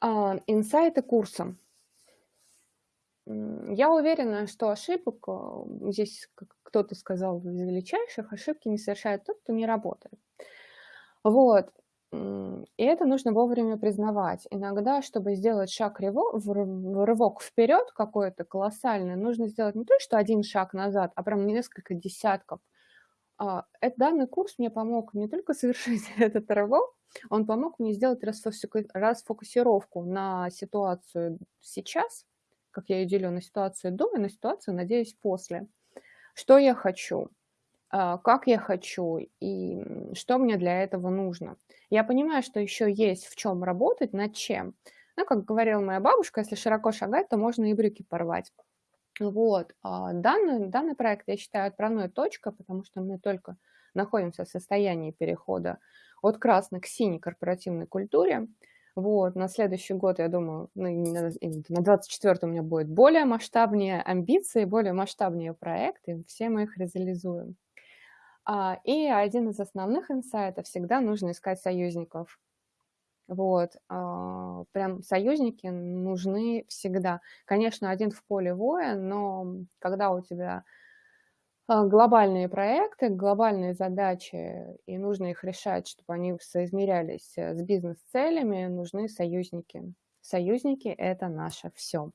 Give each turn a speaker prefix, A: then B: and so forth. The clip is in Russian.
A: А, инсайты курса. Я уверена, что ошибок, а, здесь, кто-то сказал, из величайших, ошибки не совершает тот, кто не работает. Вот. И это нужно вовремя признавать. Иногда, чтобы сделать шаг рывок вперед какой-то колоссальный, нужно сделать не то, что один шаг назад, а прям несколько десятков. А, эт данный курс мне помог не только совершить этот рывок, он помог мне сделать расфокусировку на ситуацию сейчас, как я ее делю на ситуацию до и на ситуацию, надеюсь, после. Что я хочу, а, как я хочу и, что мне для этого нужно. Я понимаю, что еще есть в чем работать, над чем. Ну, как говорила моя бабушка, если широко шагать, то можно и брюки порвать. Вот. А данный данный проект я считаю отправной точкой, потому что мы только находимся в состоянии перехода от красной к синей корпоративной культуре. Вот. На следующий год, я думаю, ну, на и на 24 у меня будет более масштабнее амбиции, более масштабнее проекты, все мы их реализуем. А, и один из основных инсайтов: всегда нужно искать союзников. Вот, а, прям союзники нужны всегда. Конечно, один в поле воин, но когда у тебя, а, глобальные проекты, глобальные задачи, и нужно их решать, чтобы они соизмерялись, э, с бизнес-целями, нужны союзники. Союзники- это наше всё.